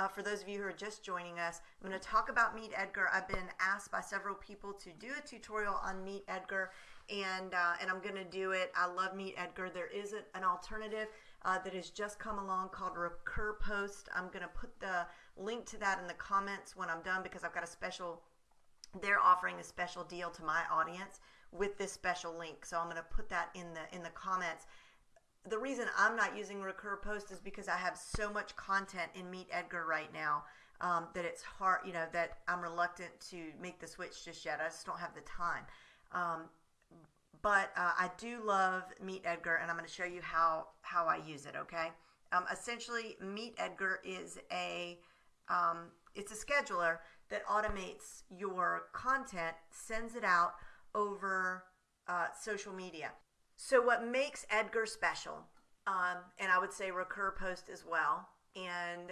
Uh, for those of you who are just joining us, I'm going to talk about Meet Edgar. I've been asked by several people to do a tutorial on Meet Edgar, and uh, and I'm going to do it. I love Meet Edgar. There is an alternative uh, that has just come along called Recur Post. I'm going to put the link to that in the comments when I'm done because I've got a special. They're offering a special deal to my audience with this special link, so I'm going to put that in the in the comments the reason I'm not using Recur Post is because I have so much content in Meet Edgar right now um, that it's hard, you know, that I'm reluctant to make the switch just yet. I just don't have the time. Um, but uh, I do love Meet Edgar, and I'm going to show you how how I use it. Okay. Um, essentially, Meet Edgar is a um, it's a scheduler that automates your content, sends it out over uh, social media. So, what makes Edgar special, um, and I would say Recur Post as well, and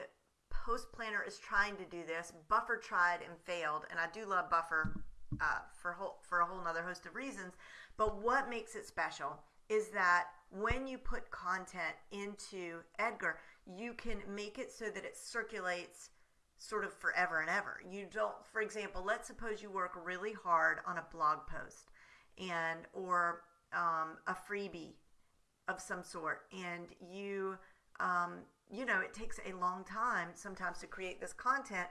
Post Planner is trying to do this. Buffer tried and failed, and I do love Buffer uh, for whole, for a whole other host of reasons. But what makes it special is that when you put content into Edgar, you can make it so that it circulates sort of forever and ever. You don't, for example, let's suppose you work really hard on a blog post and or um, a freebie of some sort, and you, um, you know, it takes a long time sometimes to create this content.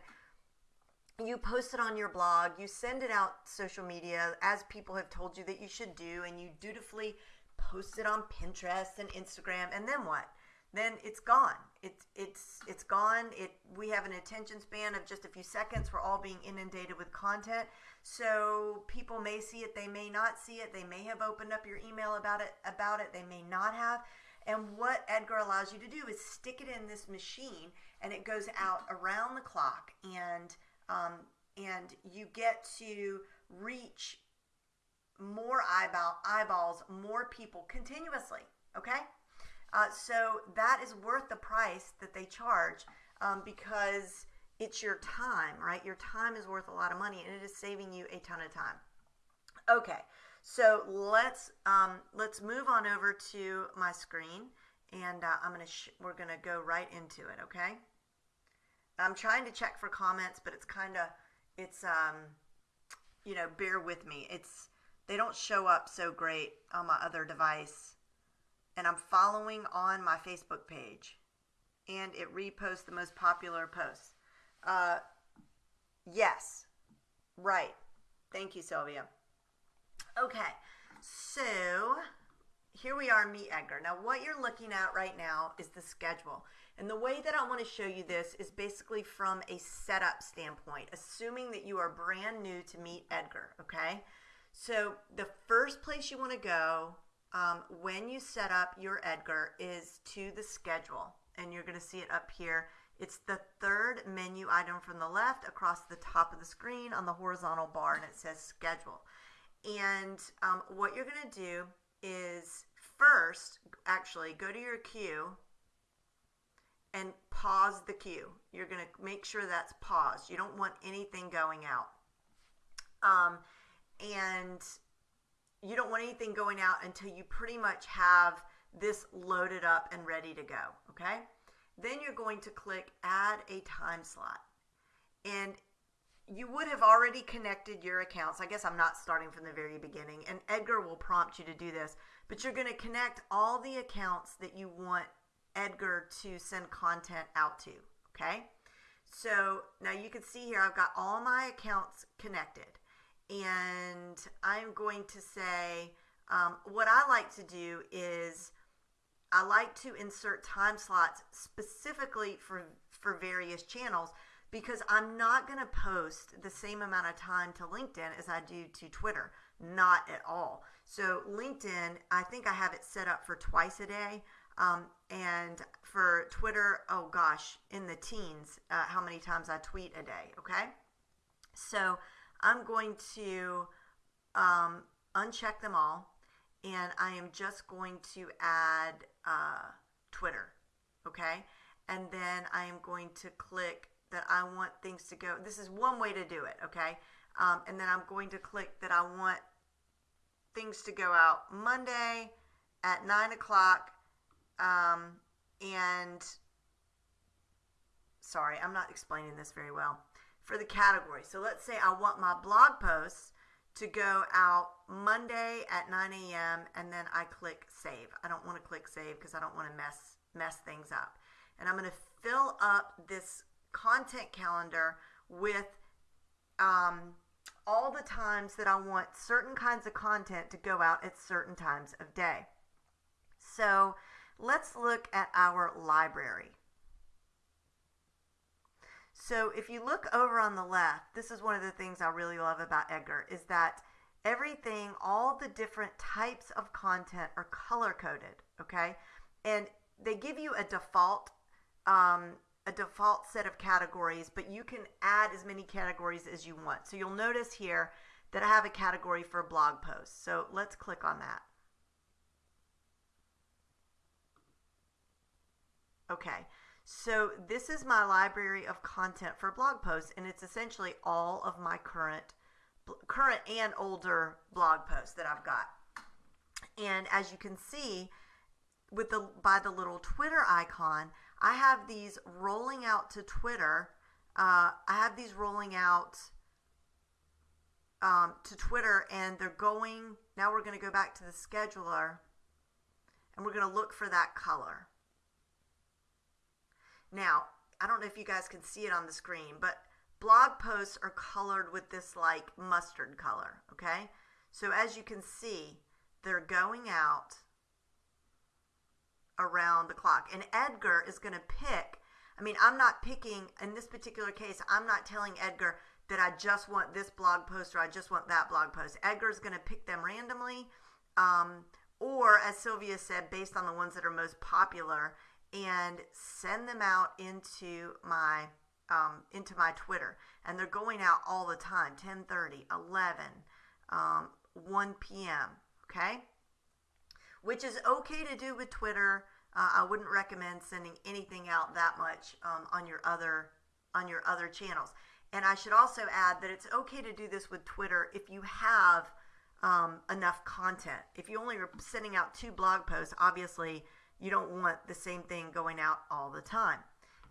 You post it on your blog, you send it out social media as people have told you that you should do, and you dutifully post it on Pinterest and Instagram, and then what? then it's gone. It's it's it's gone. It we have an attention span of just a few seconds. We're all being inundated with content. So people may see it, they may not see it. They may have opened up your email about it about it. They may not have. And what Edgar allows you to do is stick it in this machine, and it goes out around the clock, and um, and you get to reach more eyeball eyeballs, more people continuously. Okay. Uh, so that is worth the price that they charge um, because it's your time, right? Your time is worth a lot of money, and it is saving you a ton of time. Okay, so let's um, let's move on over to my screen, and uh, I'm gonna we're gonna go right into it. Okay. I'm trying to check for comments, but it's kind of it's um, you know bear with me. It's they don't show up so great on my other device and I'm following on my Facebook page, and it reposts the most popular posts. Uh, yes, right. Thank you, Sylvia. Okay, so here we are, Meet Edgar. Now, what you're looking at right now is the schedule. And the way that I want to show you this is basically from a setup standpoint, assuming that you are brand new to Meet Edgar, okay? So the first place you want to go um, when you set up your Edgar is to the schedule. And you're going to see it up here. It's the third menu item from the left across the top of the screen on the horizontal bar, and it says schedule. And um, what you're going to do is first, actually, go to your queue and pause the queue. You're going to make sure that's paused. You don't want anything going out. Um, and you don't want anything going out until you pretty much have this loaded up and ready to go, okay? Then you're going to click add a time slot. And you would have already connected your accounts. I guess I'm not starting from the very beginning, and Edgar will prompt you to do this, but you're going to connect all the accounts that you want Edgar to send content out to, okay? So now you can see here I've got all my accounts connected and I'm going to say um, what I like to do is I like to insert time slots specifically for for various channels because I'm not going to post the same amount of time to LinkedIn as I do to Twitter. Not at all. So LinkedIn, I think I have it set up for twice a day. Um, and for Twitter, oh gosh, in the teens, uh, how many times I tweet a day. Okay. So I'm going to um, uncheck them all and I am just going to add uh, Twitter, okay? And then I am going to click that I want things to go. This is one way to do it, okay? Um, and then I'm going to click that I want things to go out Monday at 9 o'clock um, and sorry, I'm not explaining this very well. For the category. So let's say I want my blog posts to go out Monday at 9 a.m. and then I click save. I don't want to click save because I don't want to mess mess things up. And I'm going to fill up this content calendar with um, all the times that I want certain kinds of content to go out at certain times of day. So let's look at our library. So if you look over on the left, this is one of the things I really love about Edgar is that everything, all the different types of content are color coded, okay? And they give you a default um, a default set of categories, but you can add as many categories as you want. So you'll notice here that I have a category for blog posts. So let's click on that. Okay, so this is my library of content for blog posts, and it's essentially all of my current, current and older blog posts that I've got. And as you can see, with the by the little Twitter icon, I have these rolling out to Twitter. Uh, I have these rolling out um, to Twitter, and they're going. Now we're going to go back to the scheduler, and we're going to look for that color. Now, I don't know if you guys can see it on the screen, but blog posts are colored with this like mustard color, okay? So as you can see, they're going out around the clock. And Edgar is going to pick. I mean, I'm not picking, in this particular case, I'm not telling Edgar that I just want this blog post or I just want that blog post. Edgar's going to pick them randomly. Um, or, as Sylvia said, based on the ones that are most popular, and send them out into my um, into my Twitter. And they're going out all the time 10:30, 11, um, 1 p.m. Okay, which is okay to do with Twitter. Uh, I wouldn't recommend sending anything out that much um, on your other on your other channels. And I should also add that it's okay to do this with Twitter if you have um, enough content. If you only are sending out two blog posts, obviously you don't want the same thing going out all the time.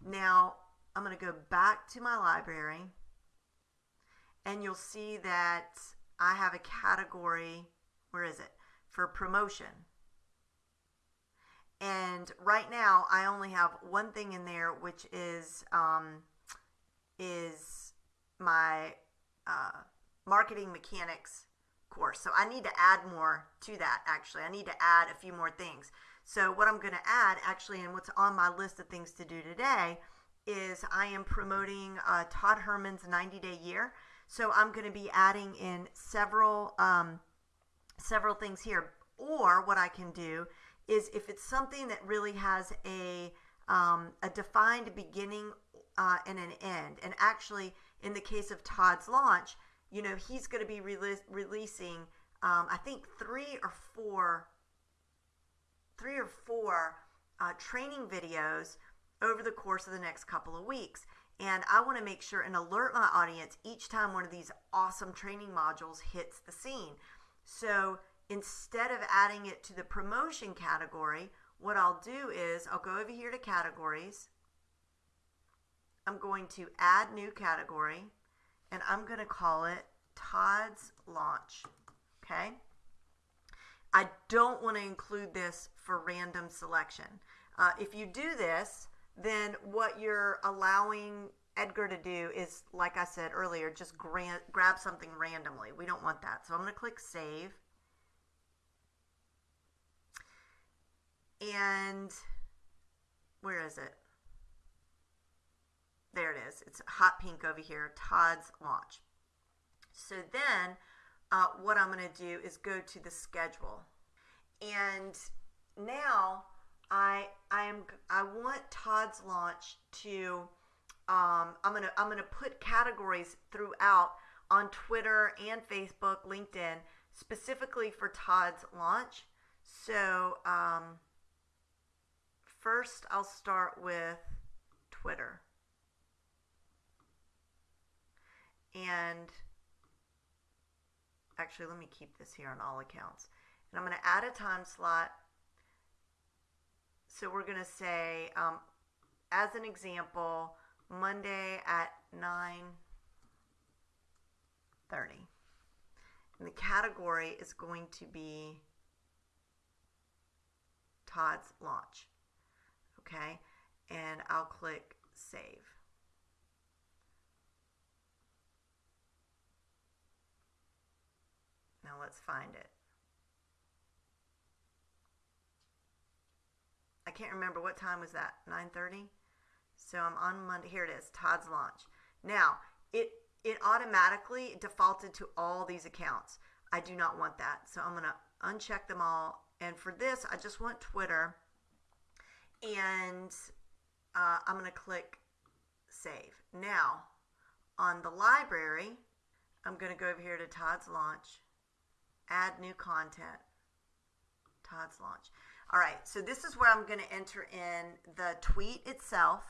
Now, I'm going to go back to my library and you'll see that I have a category, where is it, for promotion. And right now, I only have one thing in there, which is um, is my uh, marketing mechanics course. So I need to add more to that. Actually, I need to add a few more things. So what I'm going to add, actually, and what's on my list of things to do today, is I am promoting uh, Todd Herman's 90 Day Year. So I'm going to be adding in several um, several things here. Or what I can do is if it's something that really has a um, a defined beginning uh, and an end, and actually in the case of Todd's launch, you know he's going to be re- releasing um, I think three or four three or four uh, training videos over the course of the next couple of weeks. And I want to make sure and alert my audience each time one of these awesome training modules hits the scene. So instead of adding it to the promotion category, what I'll do is I'll go over here to categories. I'm going to add new category and I'm going to call it Todd's Launch. Okay. I don't want to include this for random selection. Uh, if you do this, then what you're allowing Edgar to do is, like I said earlier, just grant, grab something randomly. We don't want that. So I'm going to click Save. And where is it? There it is. It's hot pink over here, Todd's launch. So then uh, what I'm going to do is go to the schedule. And now I I am I want Todd's launch to um, I'm gonna I'm gonna put categories throughout on Twitter and Facebook, LinkedIn, specifically for Todd's launch. So um, first, I'll start with Twitter, and actually, let me keep this here on all accounts. And I'm going to add a time slot. So we're going to say, um, as an example, Monday at 9:30. And the category is going to be Todd's launch. Okay? And I'll click save. Now let's find it. I can't remember what time was that. 9:30. So I'm on Monday. Here it is. Todd's launch. Now it it automatically defaulted to all these accounts. I do not want that. So I'm gonna uncheck them all. And for this, I just want Twitter. And uh, I'm gonna click save. Now on the library, I'm gonna go over here to Todd's launch, add new content. Todd's launch. All right, so this is where I'm going to enter in the tweet itself,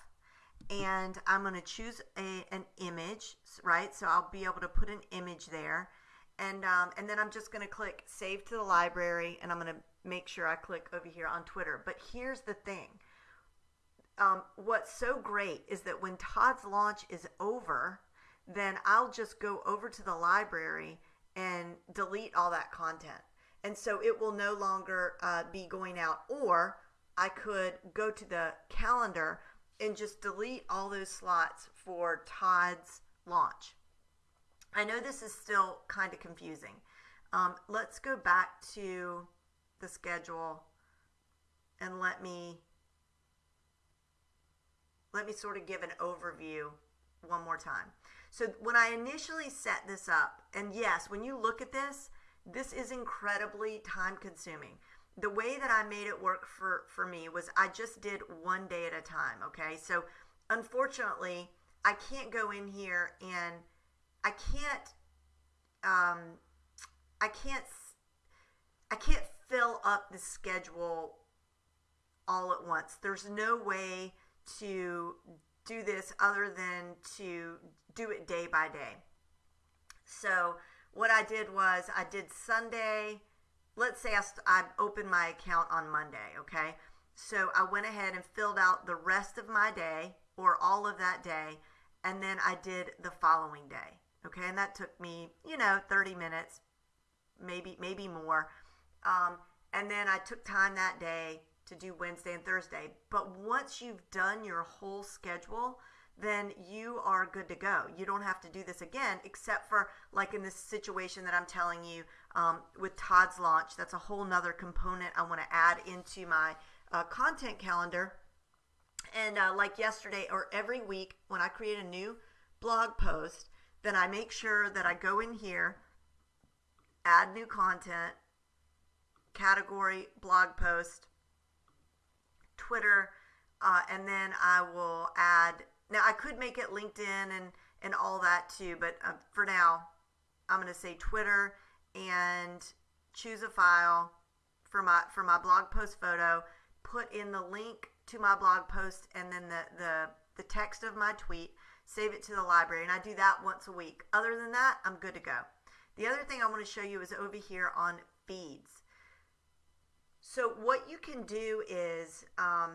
and I'm going to choose a, an image, right? So I'll be able to put an image there, and um, and then I'm just going to click Save to the library, and I'm going to make sure I click over here on Twitter. But here's the thing. Um, what's so great is that when Todd's launch is over, then I'll just go over to the library and delete all that content and so it will no longer uh, be going out. Or I could go to the calendar and just delete all those slots for Todd's launch. I know this is still kind of confusing. Um, let's go back to the schedule and let me let me sort of give an overview one more time. So when I initially set this up, and yes, when you look at this, this is incredibly time consuming. The way that I made it work for, for me was I just did one day at a time. Okay. So unfortunately, I can't go in here and I can't, um, I can't, I can't fill up the schedule all at once. There's no way to do this other than to do it day by day. So what I did was I did Sunday. Let's say I, I opened my account on Monday, okay? So I went ahead and filled out the rest of my day or all of that day, and then I did the following day, okay? And that took me, you know, 30 minutes, maybe maybe more. Um, and then I took time that day to do Wednesday and Thursday. But once you've done your whole schedule, then you are good to go. You don't have to do this again, except for like in this situation that I'm telling you um, with Todd's launch. That's a whole nother component I want to add into my uh, content calendar. And uh, like yesterday or every week when I create a new blog post, then I make sure that I go in here, add new content, category, blog post, Twitter, uh, and then I will add now I could make it LinkedIn and and all that too, but uh, for now, I'm going to say Twitter and choose a file for my for my blog post photo. Put in the link to my blog post and then the the the text of my tweet. Save it to the library, and I do that once a week. Other than that, I'm good to go. The other thing I want to show you is over here on feeds. So what you can do is um,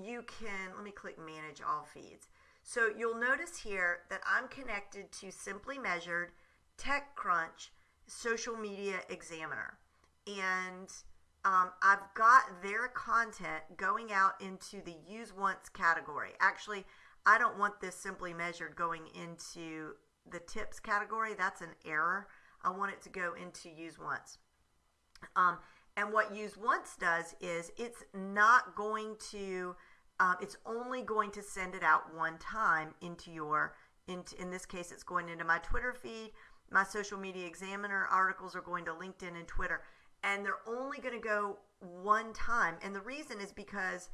you can let me click manage all feeds. So you'll notice here that I'm connected to Simply Measured, TechCrunch, Social Media Examiner. And um, I've got their content going out into the use once category. Actually, I don't want this Simply Measured going into the tips category. That's an error. I want it to go into use once. Um, and what use once does is it's not going to um, it's only going to send it out one time into your into in this case it's going into my twitter feed. My social media examiner articles are going to linkedin and twitter and they're only going to go one time. And the reason is because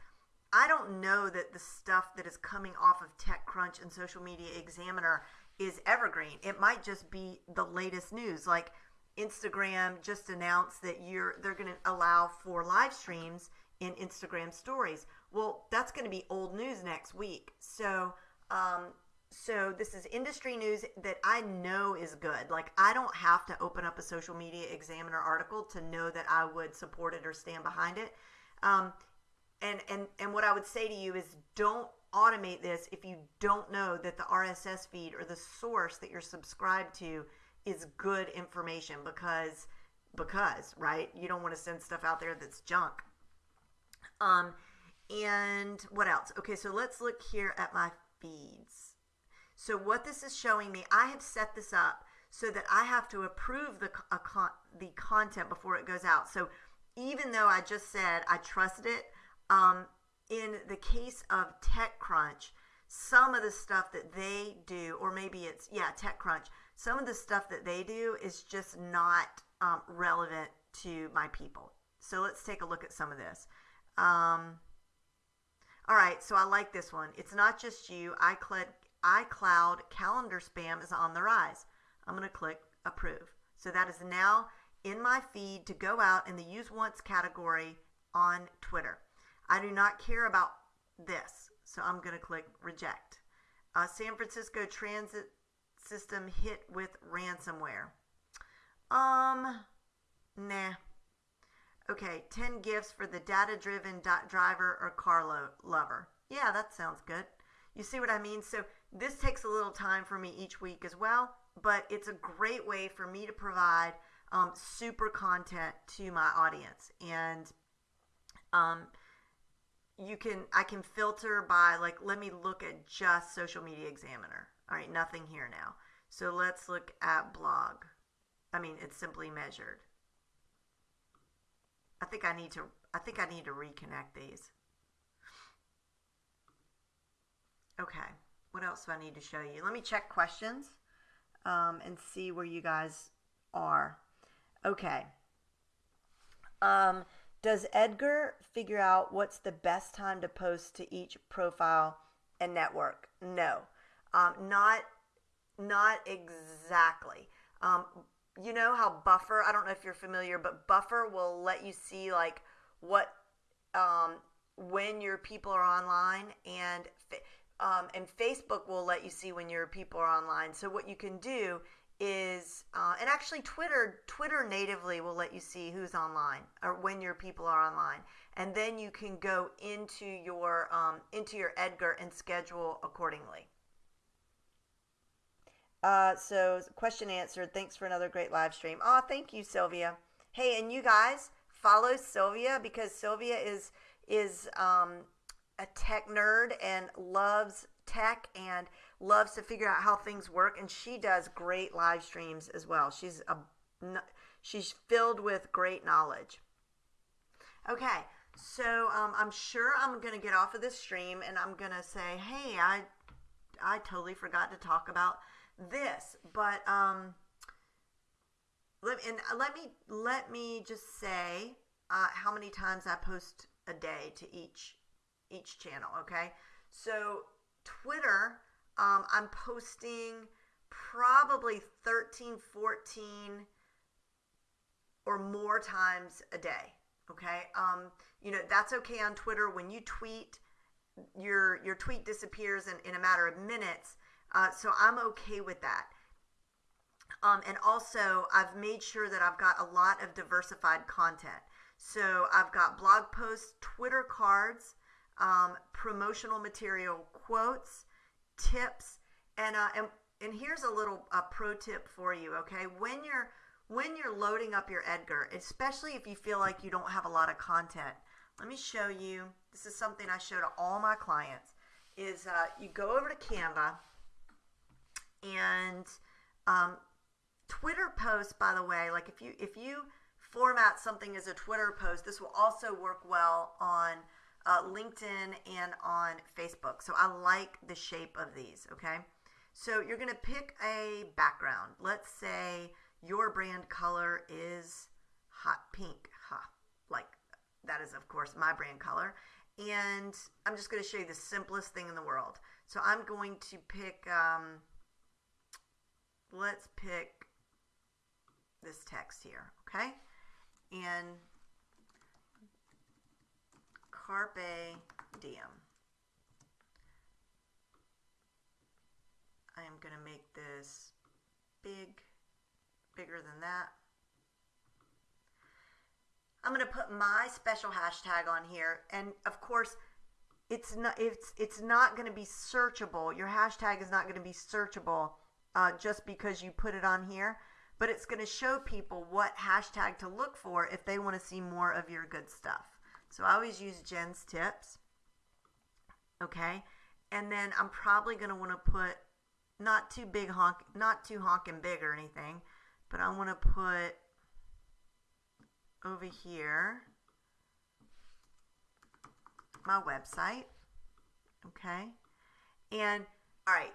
i don't know that the stuff that is coming off of techcrunch and social media examiner is evergreen. It might just be the latest news like instagram just announced that you're they're going to allow for live streams in instagram stories well, that's going to be old news next week. So, um, so this is industry news that I know is good. Like I don't have to open up a social media examiner article to know that I would support it or stand behind it. Um, and and and what I would say to you is don't automate this if you don't know that the RSS feed or the source that you're subscribed to is good information because because right you don't want to send stuff out there that's junk um and what else okay so let's look here at my feeds so what this is showing me i have set this up so that i have to approve the con- the content before it goes out so even though i just said i trusted it um in the case of TechCrunch, some of the stuff that they do, or maybe it's, yeah, TechCrunch, some of the stuff that they do is just not um, relevant to my people. So let's take a look at some of this. Um, all right, so I like this one. It's not just you. iCloud, iCloud calendar spam is on the rise. I'm going to click approve. So that is now in my feed to go out in the use once category on Twitter. I do not care about this, so I'm going to click reject. Uh, San Francisco transit system hit with ransomware. Um, nah. Okay, 10 gifts for the data driven driver or car lo- lover. Yeah, that sounds good. You see what I mean? So, this takes a little time for me each week as well, but it's a great way for me to provide um, super content to my audience. And um, you can I can filter by like let me look at just social media examiner. All right, nothing here now. So let's look at blog. I mean, it's simply measured. I think I need to I think I need to reconnect these. Okay. What else do I need to show you? Let me check questions um, and see where you guys are. Okay. Um, does Edgar figure out what's the best time to post to each profile and network? No, um, not not exactly. Um, you know how Buffer? I don't know if you're familiar, but Buffer will let you see like what um, when your people are online, and um, and Facebook will let you see when your people are online. So what you can do is uh, and actually twitter twitter natively will let you see who's online or when your people are online and then you can go into your um, into your edgar and schedule accordingly uh, so question answered thanks for another great live stream oh thank you sylvia hey and you guys follow sylvia because sylvia is is um, a tech nerd and loves tech and loves to figure out how things work, and she does great live streams as well. She's a she's filled with great knowledge. Okay, so um, I'm sure I'm gonna get off of this stream, and I'm gonna say, hey, I I totally forgot to talk about this, but um, let and let me let me just say uh, how many times I post a day to each each channel. Okay, so Twitter um, I'm posting probably 13, 14 or more times a day. Okay. Um, you know, that's okay on Twitter. When you tweet, your your tweet disappears in, in a matter of minutes. Uh, so I'm okay with that. Um, and also, I've made sure that I've got a lot of diversified content. So I've got blog posts, Twitter cards, um, promotional material, quotes, tips and uh, and and here's a little pro tip for you okay when you're when you're loading up your edgar especially if you feel like you don't have a lot of content let me show you this is something i show to all my clients is uh, you go over to canva and um, twitter posts by the way like if you if you format something as a twitter post this will also work well on uh, LinkedIn, and on Facebook. So I like the shape of these, okay? So you're to pick a background. Let's say your brand color is hot pink. Ha, like that is, of course, my brand color. And I'm just going to show you the simplest thing in the world. So I'm going to pick, um, let's pick this text here, okay? And Carpe diem. I am going to make this big, bigger than that. I'm going to put my special hashtag on here. And of course, it's not it's it's not going to be searchable. Your hashtag is not going to be searchable uh, just because you put it on here, but it's going to show people what hashtag to look for if they want to see more of your good stuff. So I always use Jen's tips. Okay, and then I'm probably going to want to put not too big honk, not too honking big or anything, but I want to put over here my website. Okay. And all right,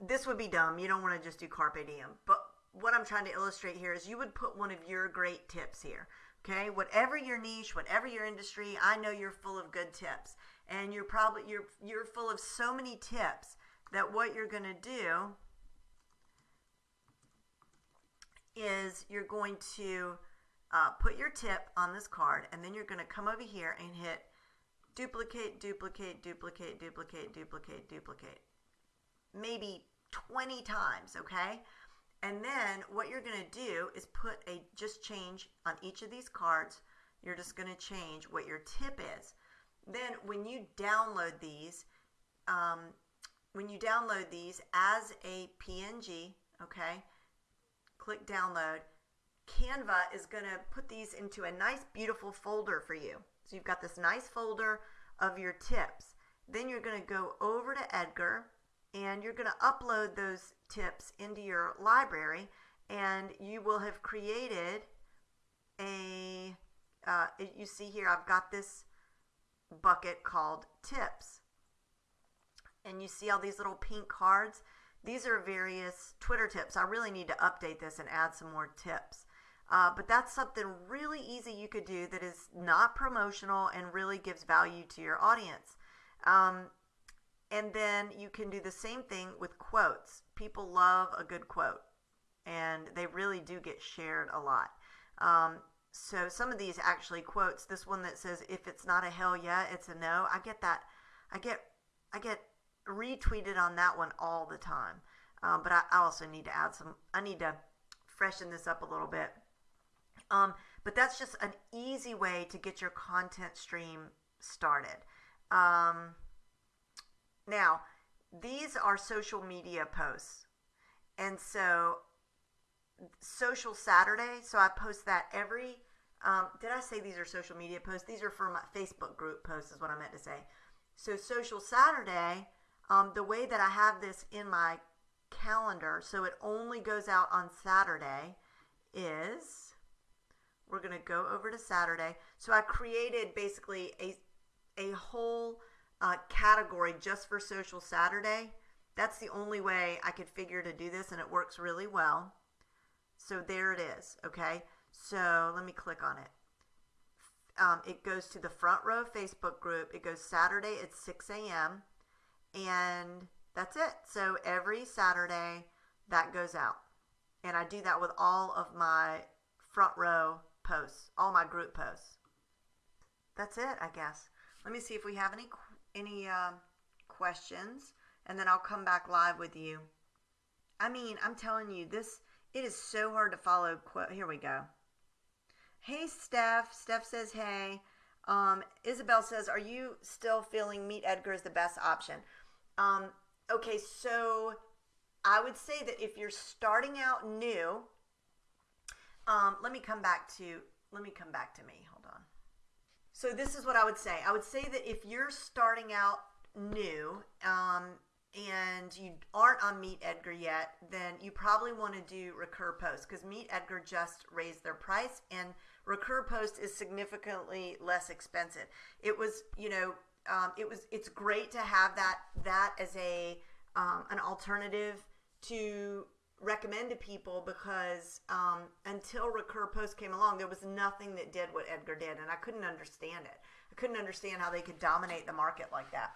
this would be dumb. You don't want to just do carpe diem. But what I'm trying to illustrate here is you would put one of your great tips here. Okay, whatever your niche, whatever your industry, I know you're full of good tips, and you're probably you're you're full of so many tips that what you're going to do is you're going to uh, put your tip on this card, and then you're going to come over here and hit duplicate, duplicate, duplicate, duplicate, duplicate, duplicate. Maybe 20 times, okay? And then what you're going to do is put a just change on each of these cards. You're just going to change what your tip is. Then when you download these, um, when you download these as a PNG, okay, click download. Canva is going to put these into a nice, beautiful folder for you. So you've got this nice folder of your tips. Then you're going to go over to Edgar and you're going to upload those tips into your library and you will have created a uh, you see here I've got this bucket called tips. And you see all these little pink cards? These are various Twitter tips. I really need to update this and add some more tips. Uh, but that's something really easy you could do that is not promotional and really gives value to your audience. Um, and then you can do the same thing with quotes. People love a good quote, and they really do get shared a lot. Um, so some of these actually quotes. This one that says, "If it's not a hell yeah, it's a no." I get that. I get. I get retweeted on that one all the time. Um, but I, I also need to add some. I need to freshen this up a little bit. Um, but that's just an easy way to get your content stream started. Um, now, these are social media posts. And so, Social Saturday, so I post that every. Um, did I say these are social media posts? These are for my Facebook group posts, is what I meant to say. So, Social Saturday, um, the way that I have this in my calendar, so it only goes out on Saturday, is we're going to go over to Saturday. So I created basically a, a whole uh, category just for Social Saturday. That's the only way I could figure to do this, and it works really well. So there it is, okay? So let me click on it. Um, it goes to the front row Facebook group. It goes Saturday at 6 a.m. And that's it. So every Saturday, that goes out. And I do that with all of my front row posts, all my group posts. That's it, I guess. Let me see if we have any any uh, questions, and then I'll come back live with you. I mean, I'm telling you, this it is so hard to follow. Quote. Here we go. Hey, Steph. Steph says, hey. Um, Isabel says, are you still feeling Meet Edgar is the best option? Um, okay, so I would say that if you're starting out new, um, let me come back to let me come back to me. So this is what I would say. I would say that if you're starting out new um, and you aren't on Meet Edgar yet, then you probably want to do Recur Post because Meet Edgar just raised their price and Recur Post is significantly less expensive. It was, you know, um, it was. It's great to have that that as a um, an alternative to recommend to people because um, until Recur Post came along, there was nothing that did what Edgar did, and I couldn't understand it. I couldn't understand how they could dominate the market like that.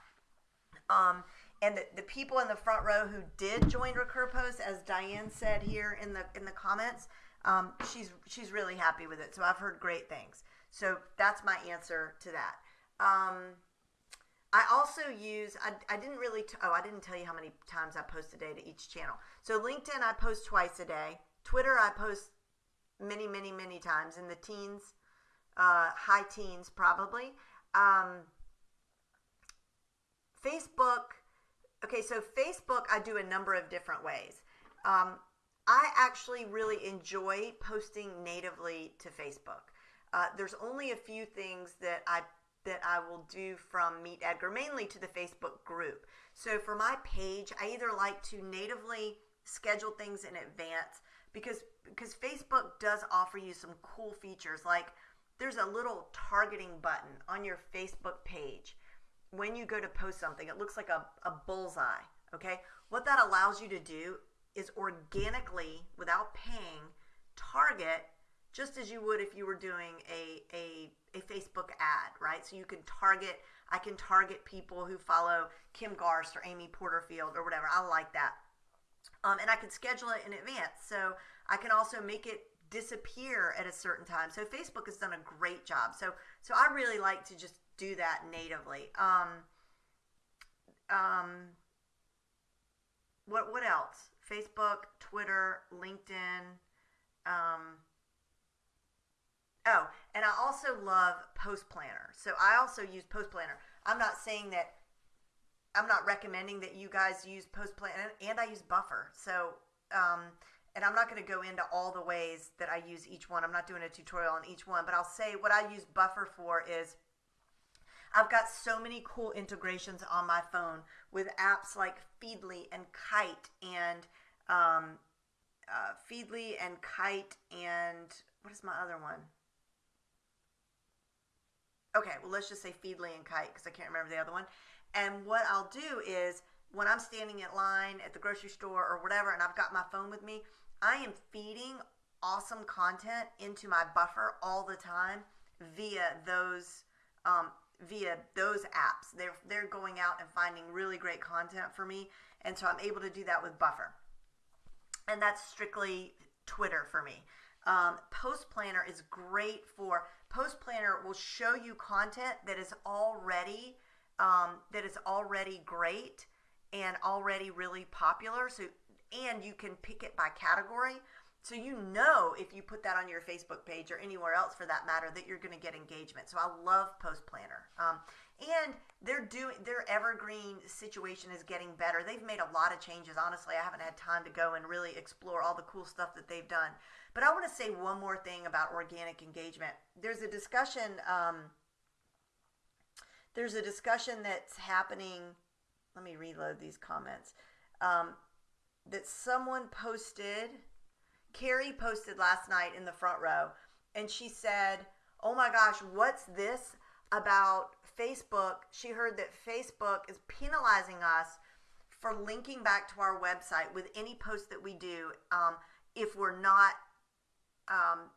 Um, and the, the people in the front row who did join Recur Post, as Diane said here in the in the comments, um, she's she's really happy with it. So I've heard great things. So that's my answer to that. I also use, I, I didn't really, t- oh, I didn't tell you how many times I post a day to each channel. So LinkedIn, I post twice a day. Twitter, I post many, many, many times in the teens, uh, high teens probably. Um, Facebook. Okay, so Facebook, I do a number of different ways. Um, I actually really enjoy posting natively to Facebook. Uh, there's only a few things that I that I will do from Meet Edgar, mainly to the Facebook group. So for my page, I either like to natively schedule things in advance because because Facebook does offer you some cool features like there's a little targeting button on your Facebook page when you go to post something. It looks like a, a bullseye. Okay. What that allows you to do is organically, without paying, target just as you would if you were doing a, a, a Facebook ad, right? So you can target, I can target people who follow Kim Garst or Amy Porterfield or whatever. I like that. Um, and I can schedule it in advance. So I can also make it disappear at a certain time. So Facebook has done a great job. So so I really like to just do that natively. Um, um, what what else? Facebook, Twitter, LinkedIn. Um, oh, and I also love Post Planner. So I also use Post Planner. I'm not saying that I'm not recommending that you guys use Post Planner, and I use Buffer. So um, and I'm not going to go into all the ways that I use each one. I'm not doing a tutorial on each one, but I'll say what I use Buffer for is I've got so many cool integrations on my phone with apps like Feedly and Kite and um, uh, Feedly and Kite and what is my other one? Okay, well, let's just say Feedly and Kite because I can't remember the other one. And what I'll do is when I'm standing in line at the grocery store or whatever and I've got my phone with me, I am feeding awesome content into my buffer all the time via those um, via those apps. They're they're going out and finding really great content for me, and so I'm able to do that with Buffer. And that's strictly Twitter for me. Um, Post Planner is great for Post Planner will show you content that is already um, that is already great and already really popular. So and you can pick it by category. So you know if you put that on your Facebook page or anywhere else for that matter that you're going to get engagement. So I love Post Planner. Um, and they're doing their evergreen situation is getting better. They've made a lot of changes. Honestly, I haven't had time to go and really explore all the cool stuff that they've done. But I want to say one more thing about organic engagement. There's a discussion. Um, there's a discussion that's happening. Let me reload these comments. Um, that someone posted. Carrie posted last night in the front row, and she said, Oh my gosh, what's this about Facebook? She heard that Facebook is penalizing us for linking back to our website with any post that we do um, if we're not um,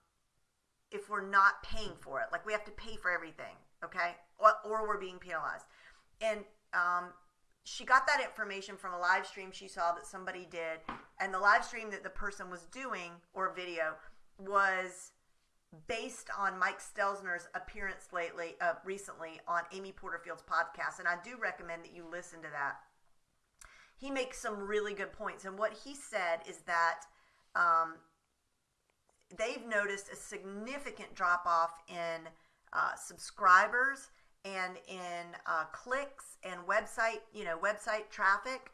if we're not paying for it. Like we have to pay for everything, okay? Or, or we're being penalized. And um, she got that information from a live stream she saw that somebody did, and the live stream that the person was doing or video was based on Mike Stelzner's appearance lately, uh, recently on Amy Porterfield's podcast, and I do recommend that you listen to that. He makes some really good points, and what he said is that um, they've noticed a significant drop off in uh, subscribers and in uh, clicks and website, you know, website traffic,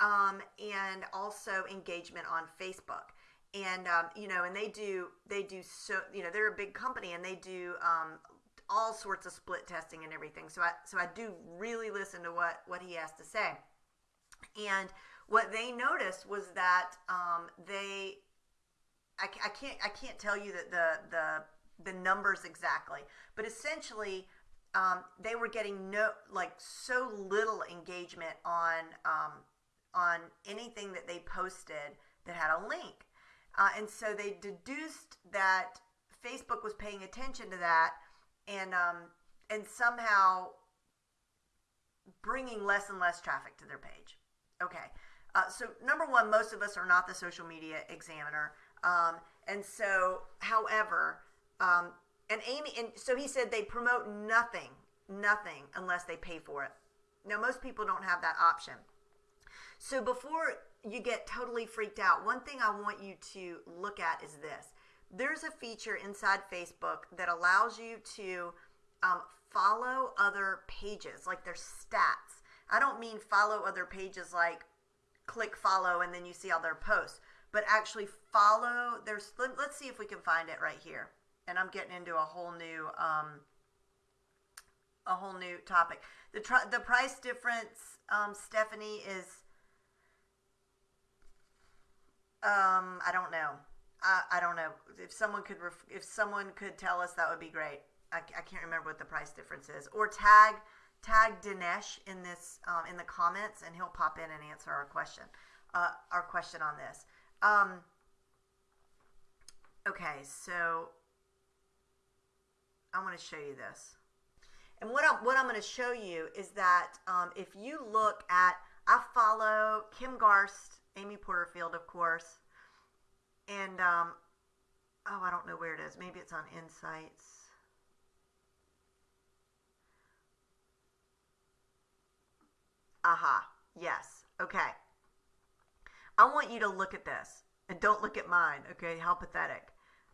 um, and also engagement on Facebook. And um, you know, and they do they do so you know they're a big company and they do um, all sorts of split testing and everything. So I so I do really listen to what what he has to say. And what they noticed was that um, they I, I can't I can't tell you that the the the numbers exactly, but essentially um, they were getting no like so little engagement on um, on anything that they posted that had a link, uh, and so they deduced that Facebook was paying attention to that, and um, and somehow bringing less and less traffic to their page. Okay, uh, so number one, most of us are not the social media examiner, um, and so however. Um, and Amy, and so he said they promote nothing, nothing unless they pay for it. Now, most people don't have that option. So before you get totally freaked out, one thing I want you to look at is this. There's a feature inside Facebook that allows you to um, follow other pages, like their stats. I don't mean follow other pages like click follow and then you see all their posts, but actually follow. There's let, us see if we can find it right here. And I'm getting into a whole new um, a whole new topic. The tr- the price difference, um, Stephanie is. Um, I don't know. I, I don't know if someone could ref- if someone could tell us that would be great. I, I can't remember what the price difference is. Or tag tag Dinesh in this um, in the comments, and he'll pop in and answer our question. Uh, our question on this. Um, okay, so I want to show you this. And what I'm, what I'm going to show you is that um, if you look at, I follow Kim Garst, Amy Porterfield, of course, and um, oh, I don't know where it is. Maybe it's on Insights. Aha. Yes. Okay. I want you to look at this and don't look at mine. Okay. How pathetic.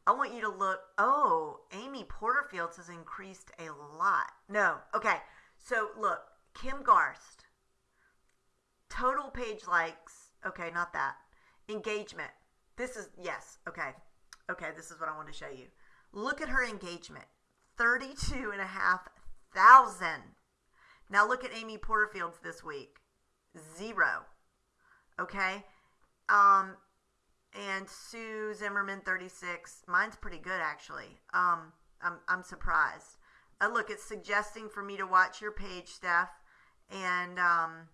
I want you to look. Oh, Amy Porterfield's has increased a lot. No. Okay. So look, Kim Garst. Total page likes. Okay, not that. Engagement. This is, yes. Okay. Okay, this is what I want to show you. Look at her engagement 32 and a half thousand. Now look at Amy Porterfield's this week. Zero. Okay? Um, and Sue Zimmerman 36. Mine's pretty good actually. Um, I'm I'm surprised. Uh, look, it's suggesting for me to watch your page, Steph. And um,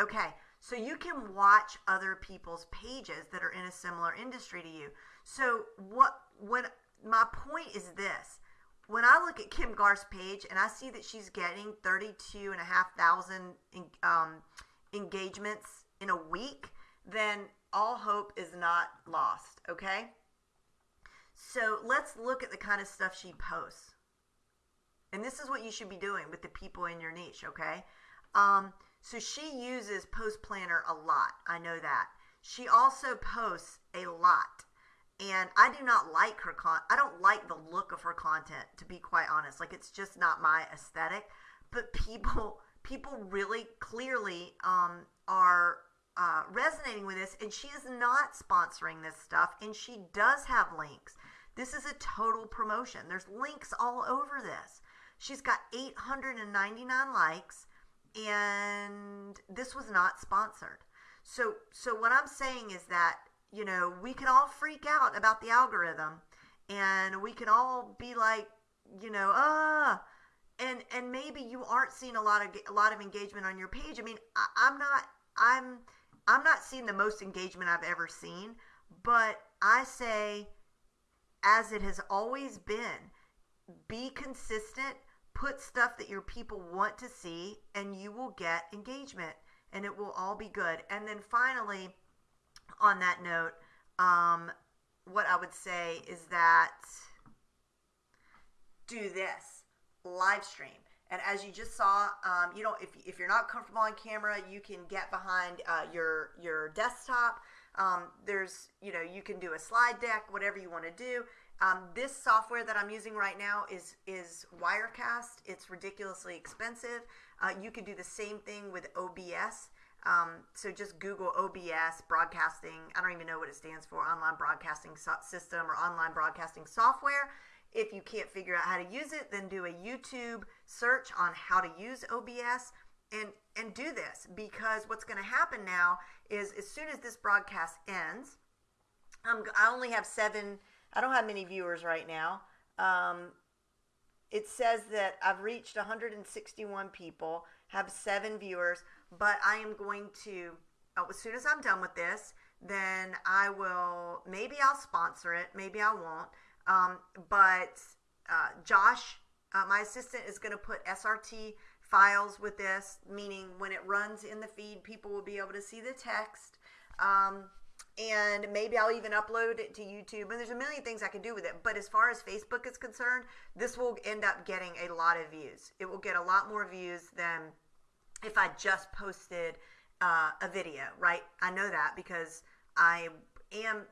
okay, so you can watch other people's pages that are in a similar industry to you. So what when my point is this when I look at Kim Garst's page and I see that she's getting 32 and a half thousand um, engagements in a week, then all hope is not lost, okay? So let's look at the kind of stuff she posts. And this is what you should be doing with the people in your niche, okay? Um, so she uses Post Planner a lot. I know that. She also posts a lot and I do not like her con. I don't like the look of her content, to be quite honest. Like it's just not my aesthetic. But people, people really clearly um, are uh, resonating with this, and she is not sponsoring this stuff, and she does have links. This is a total promotion. There's links all over this. She's got 899 likes, and this was not sponsored. So, so what I'm saying is that you know, we can all freak out about the algorithm and we can all be like, you know, ah, and and maybe you aren't seeing a lot of a lot of engagement on your page. I mean, I, I'm not I'm I'm not seeing the most engagement I've ever seen, but I say, as it has always been, be consistent, put stuff that your people want to see, and you will get engagement, and it will all be good. And then finally on that note, um, what I would say is that do this live stream. And as you just saw, um, you know, if, if you're not comfortable on camera, you can get behind uh, your your desktop. Um, there's, you know, you can do a slide deck, whatever you want to do. Um, this software that I'm using right now is is Wirecast. It's ridiculously expensive. Uh, you could do the same thing with OBS. Um, so just Google OBS broadcasting. I don't even know what it stands for, online broadcasting so- system or online broadcasting software. If you can't figure out how to use it, then do a YouTube search on how to use OBS and and do this because what's going to happen now is as soon as this broadcast ends, I'm, I only have seven. I don't have many viewers right now. Um, it says that I've reached 161 people, have seven viewers but I am going to, oh, as soon as I'm done with this, then I will, maybe I'll sponsor it, maybe I won't. Um, but uh, Josh, uh, my assistant, is going to put SRT files with this, meaning when it runs in the feed, people will be able to see the text. Um, and maybe I'll even upload it to YouTube. And there's a million things I can do with it. But as far as Facebook is concerned, this will end up getting a lot of views. It will get a lot more views than if I just posted uh, a video, right? I know that because I am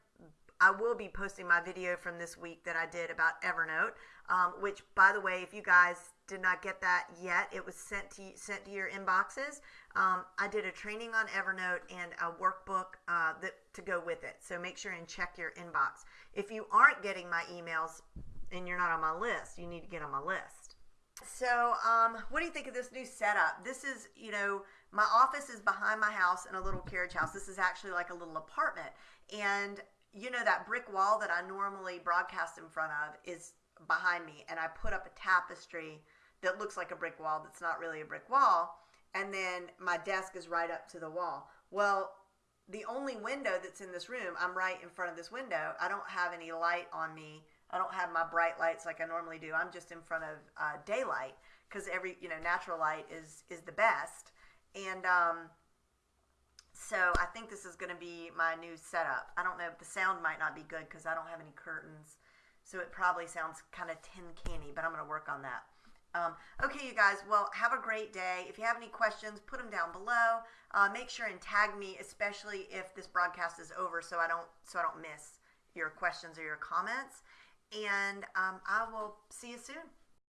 I will be posting my video from this week that I did about Evernote, um, which, by the way, if you guys did not get that yet, it was sent to sent to your inboxes. Um, I did a training on Evernote and a workbook uh, that to go with it. So make sure and check your inbox. If you aren't getting my emails and you're not on my list, you need to get on my list. So, um, what do you think of this new setup? This is, you know, my office is behind my house in a little carriage house. This is actually like a little apartment. And, you know, that brick wall that I normally broadcast in front of is behind me. And I put up a tapestry that looks like a brick wall that's not really a brick wall. And then my desk is right up to the wall. Well, the only window that's in this room, I'm right in front of this window. I don't have any light on me. I don't have my bright lights like I normally do. I'm just in front of uh, daylight because every you know natural light is is the best. And um, so I think this is going to be my new setup. I don't know. The sound might not be good because I don't have any curtains, so it probably sounds kind of tin canny. But I'm going to work on that. Um, okay, you guys. Well, have a great day. If you have any questions, put them down below. Uh, make sure and tag me, especially if this broadcast is over, so I don't so I don't miss your questions or your comments. And um, I will see you soon.